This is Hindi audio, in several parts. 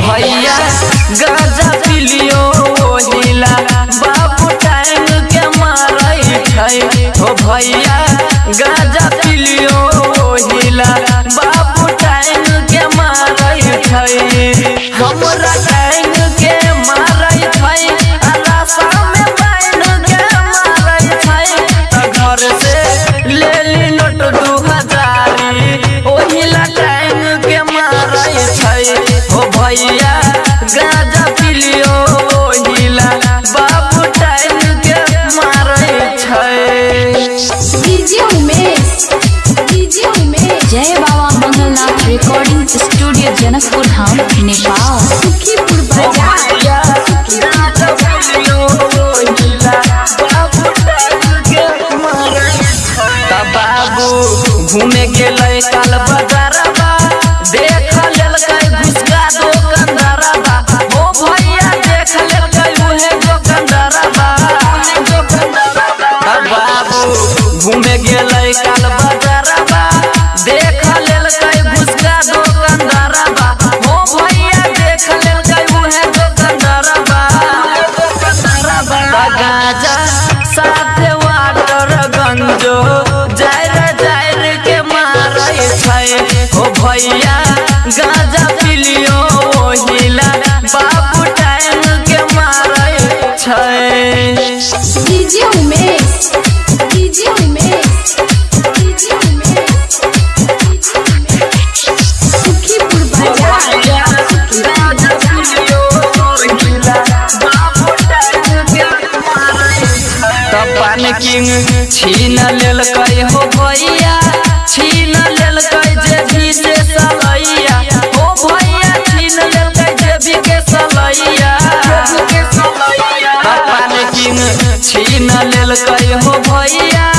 भैया गाजा पिलियो नीला बाबू टाइम के मारई छै हो भैया गाजा पिलियो नीला बाबू टाइम के मारई रिकॉर्डिंग स्टूडियो जनकपुर धाम नेपाल भैया गाजा पिलियो ओहिला बाबू टाइम के मारे छै। DJ Umesh DJ Umesh DJ Umesh Sukhipur भैया गाजा पिलियो ओहिला बाबू टाइम के मारे छै। तब पान किंग छीन लेल कई हो भैया छीन छीन लेल हो भैया।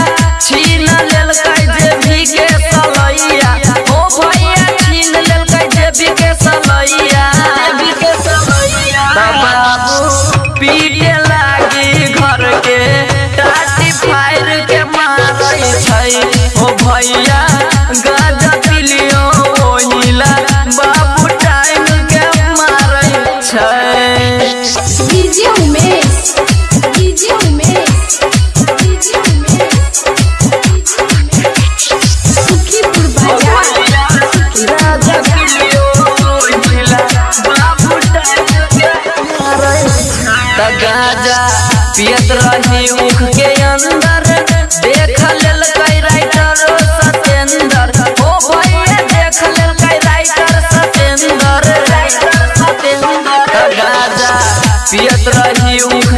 पियत रही उख के अंदर। देख लेल कई राइटर सतेंद्र ओ भैया देख लेल कई राइटर सतेंद्र राइटर सतेंद्र गाजा पियत रही उख